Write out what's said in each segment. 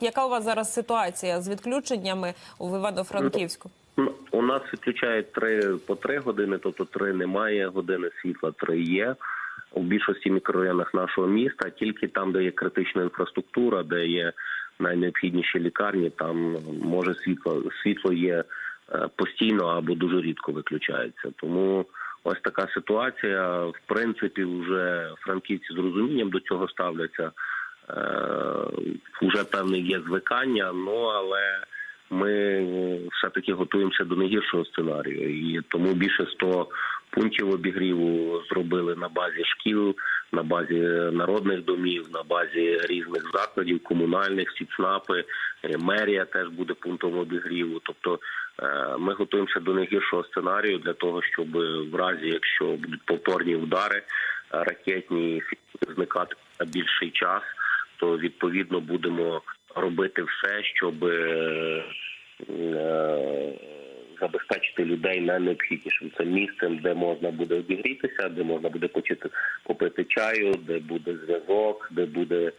Яка у вас зараз ситуація з відключеннями в Івано-Франківську? У нас відключають три по три години, тобто три немає години світла, три є. У більшості мікрорайонах нашого міста, тільки там, де є критична інфраструктура, де є найнеобхідніші лікарні, там може світло світло є е, постійно або дуже рідко виключається. Тому ось така ситуація. В принципі, вже франківці з розумінням до цього ставляться. Вже певне є звикання, ну але ми все таки готуємося до найгіршого сценарію, і тому більше 100 пунктів обігріву зробили на базі шкіл, на базі народних домів, на базі різних закладів, комунальних СІЦНАПи, е, мерія теж буде пунктом обігріву. Тобто е, ми готуємося до найгіршого сценарію для того, щоб в разі, якщо будуть повторні удари е, ракетні зникати на більший час, то відповідно будемо робити все, щоб е, е, забезпечити людей найнеобхіднішим це місцем, де можна буде обігрітися, де можна буде почути попити чаю, де буде зв'язок, де буде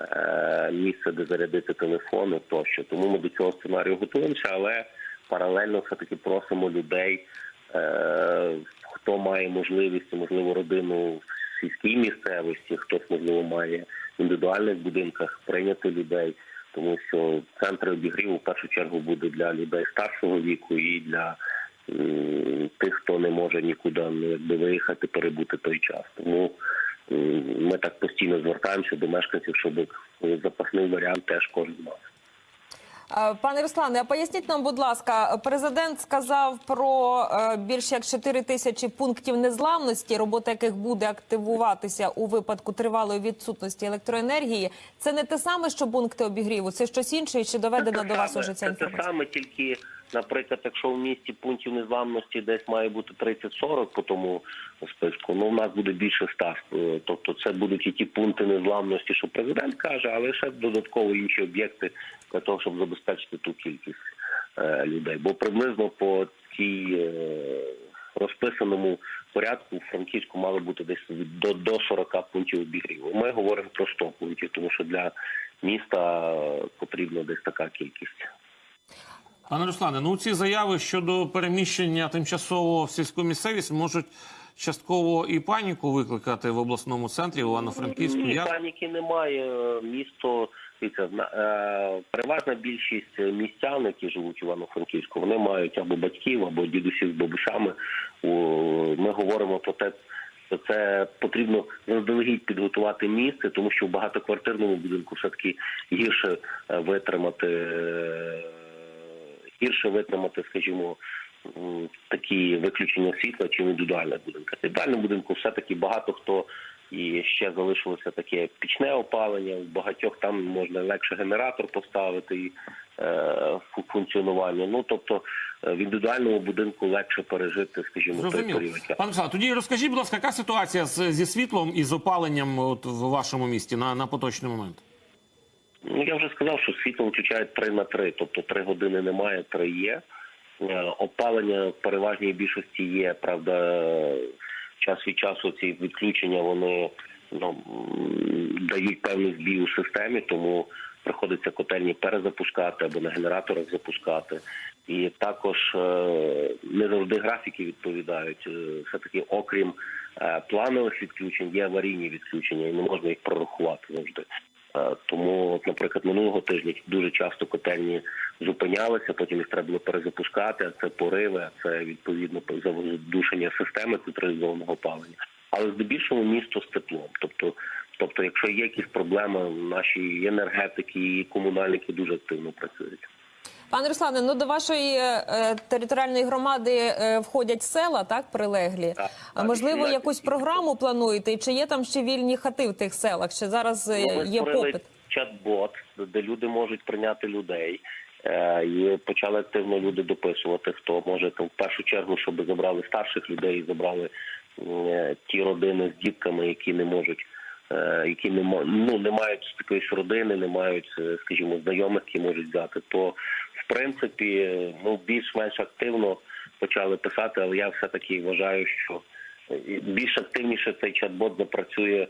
е, місце, де зарядити телефони тощо. Тому ми до цього сценарію готуємося, але паралельно все таки просимо людей, е, хто має можливість, можливо, родину в сільській місцевості, хтось можливо має індивідуальних будинках прийняти людей тому що центри обігріву в першу чергу буде для людей старшого віку і для тих, хто не може нікуди ну, якби виїхати, перебути той час. Тому ми так постійно звертаємося до мешканців, щоб запасний варіант теж кожен мав. Е, Пане Руслане, а поясніть нам, будь ласка, президент сказав про е, більш як 4 тисячі пунктів незламності, робота яких буде активуватися у випадку тривалої відсутності електроенергії. Це не те саме, що пункти обігріву, це щось інше, і чи доведена до вас уже ця це те саме, тільки, наприклад, якщо в місті пунктів незламності десь має бути 30-40 по тому списку, ну в нас буде більше став. Е, Тобто це будуть і ті пункти незламності, що президент каже, але ще додатково інші об'єкти для того, щоб забезпечити ту кількість е, людей. Бо приблизно по тій е, розписаному порядку в Франківську мало бути десь до, до 40 пунктів обігріву. Ми говоримо про 100 пунктів, тому що для міста потрібна десь така кількість. Пане Руслане, ну ці заяви щодо переміщення тимчасово в сільську місцевість можуть частково і паніку викликати в обласному центрі в Івано-Франківську. Ні, Як паніки немає. Місто дивіться, на- е, переважна більшість містян, які живуть в Івано-Франківську, вони мають або батьків, або дідусів з бабусями. Ми говоримо про те. що Це потрібно заздалегідь підготувати місце, тому що в багатоквартирному будинку все таки гірше е, витримати е, гірше витримати, скажімо, такі виключення світла чи в індивідуальних будинках. В індивідуальному будинку все таки багато хто і ще залишилося таке пічне опалення. В багатьох там можна легше генератор поставити і е, функціонування. Ну тобто е, в індивідуальному будинку легше пережити, скажімо, той період. Пане Руслане, тоді розкажіть, будь ласка, яка ситуація з, зі світлом і з опаленням от в вашому місті на, на поточний момент? Ну я вже сказав, що світло включають 3 на 3, тобто 3 години немає, 3 є. Е, Опалення в переважній більшості є. Правда, час від часу ці відключення вони ну, дають певний збій у системі, тому приходиться котельні перезапускати або на генераторах запускати. І також е, не завжди графіки відповідають. Е, Все таки, окрім планових відключень, є аварійні відключення, і не можна їх прорахувати завжди. Е, Тому, от, наприклад, минулого тижня дуже часто котельні зупинялися, потім їх треба було перезапускати. А це пориви, а це відповідно задушення системи централізованого опалення. Але здебільшого місто з теплом. Тобто, тобто, якщо є якісь проблеми, наші енергетики і комунальники дуже активно працюють. Пане Руслане, ну до вашої е, територіальної громади е, входять села, так прилеглі. Так, А так, можливо, 18 якусь програму плануєте? І чи є там ще вільні хати в тих селах? Чи зараз е, Ну, є попит? чат-бот, де люди можуть прийняти людей. Е, І почали активно люди дописувати, хто може там в першу чергу, щоб забрали старших людей, забрали е, ті родини з дітками, які не можуть, е, які не ну не мають такої ж родини, не мають, е, скажімо, знайомих, які можуть взяти. То принципі, е, ну більш-менш активно почали писати, але я все таки вважаю, що більш активніше цей чат-бот запрацює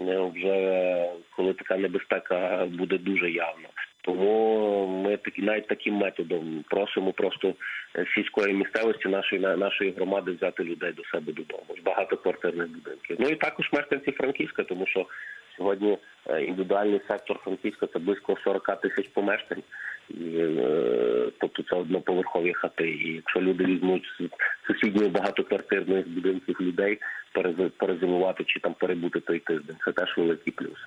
е, вже коли така небезпека буде дуже явна. Тому ми такі навіть таким методом просимо просто е, сільської місцевості нашої на- нашої громади взяти людей до себе додому з багатоквартирних будинків. Ну і також мешканці Франківська, тому що сьогодні е, індивідуальний сектор Франківська це близько 40 тисяч помешкань. Е, тобто це одноповерхові хати. І якщо люди візьмуть з сусідньої багатоквартирних будинків людей перез- перезимувати чи там перебути той тиждень, це теж великий плюс.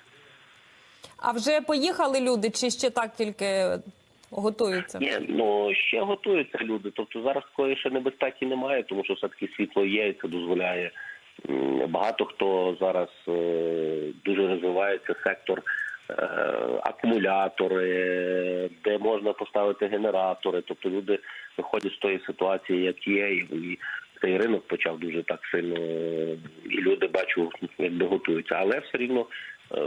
А вже поїхали люди, чи ще так тільки готуються? Ні, ну ще готуються люди. Тобто зараз такої ще небезпеки немає, тому що все таки світло є, і це дозволяє. Багато хто зараз е, дуже розвивається сектор акумулятори, де можна поставити генератори. Тобто люди виходять з тої ситуації, як є, і, цей ринок почав дуже так сильно, е, і люди бачу, якби готуються. Але все рівно е,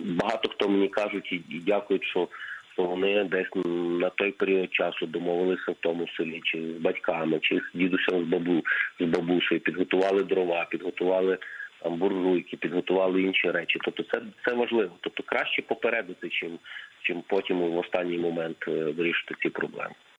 багато хто мені кажуть і, дякують, що що вони десь на той період часу домовилися в тому селі, чи з батьками, чи з дідусем з бабу з бабусею, підготували дрова, підготували там буржуйки, підготували інші речі. Тобто, це це важливо. Тобто краще попередити, чим чим потім в останній момент е, вирішити ці проблеми.